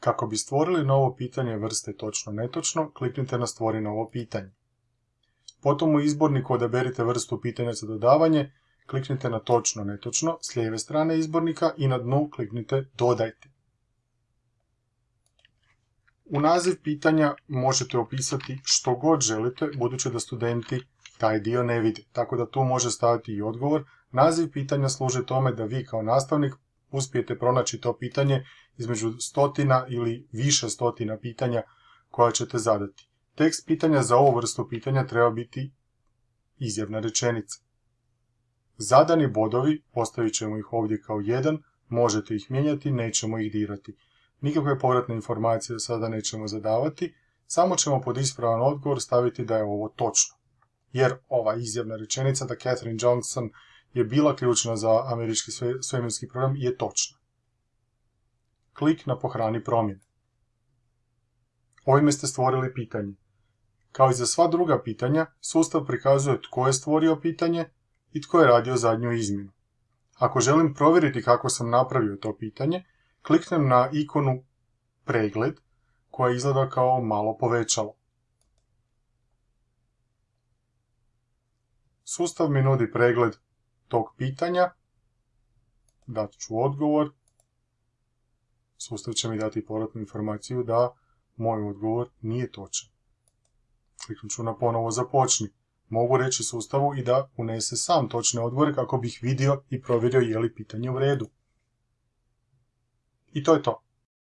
Kako bi stvorili novo pitanje vrste točno netočno, kliknite na stvori novo pitanje. Potom u izborniku odaberite vrstu pitanja za dodavanje, kliknite na točno netočno s lijeve strane izbornika i na dnu kliknite dodajte. U naziv pitanja možete opisati što god želite, budući da studenti taj dio ne vide. Tako da tu može staviti i odgovor. Naziv pitanja služi tome da vi kao nastavnik uspijete pronaći to pitanje između stotina ili više stotina pitanja koja ćete zadati. Tekst pitanja za ovu vrstu pitanja treba biti izjavna rečenica. Zadani bodovi, ostavit ćemo ih ovdje kao jedan, možete ih mijenjati, nećemo ih dirati. Nikakve povratne informacije sada nećemo zadavati, samo ćemo pod ispravan odgovor staviti da je ovo točno. Jer ova izjavna rečenica da Catherine Johnson je bila ključna za američki svemirski program je točna. Klik na pohrani promjene. Ovime ste stvorili pitanje. Kao i za sva druga pitanja, sustav prikazuje tko je stvorio pitanje i tko je radio zadnju izmjenu. Ako želim provjeriti kako sam napravio to pitanje, kliknem na ikonu pregled koja izgleda kao malo povećalo. Sustav mi nudi pregled tog pitanja, dat ću odgovor, sustav će mi dati povratnu informaciju da moj odgovor nije točan. Kliknut ću na ponovo započni. Mogu reći sustavu i da unese sam točne odgovore kako bih vidio i provjerio je li pitanje u redu. I to je to.